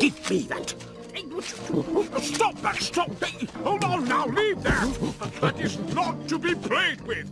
Give me that. Stop that! Stop! Hold on now! Leave that! That is not to be played with!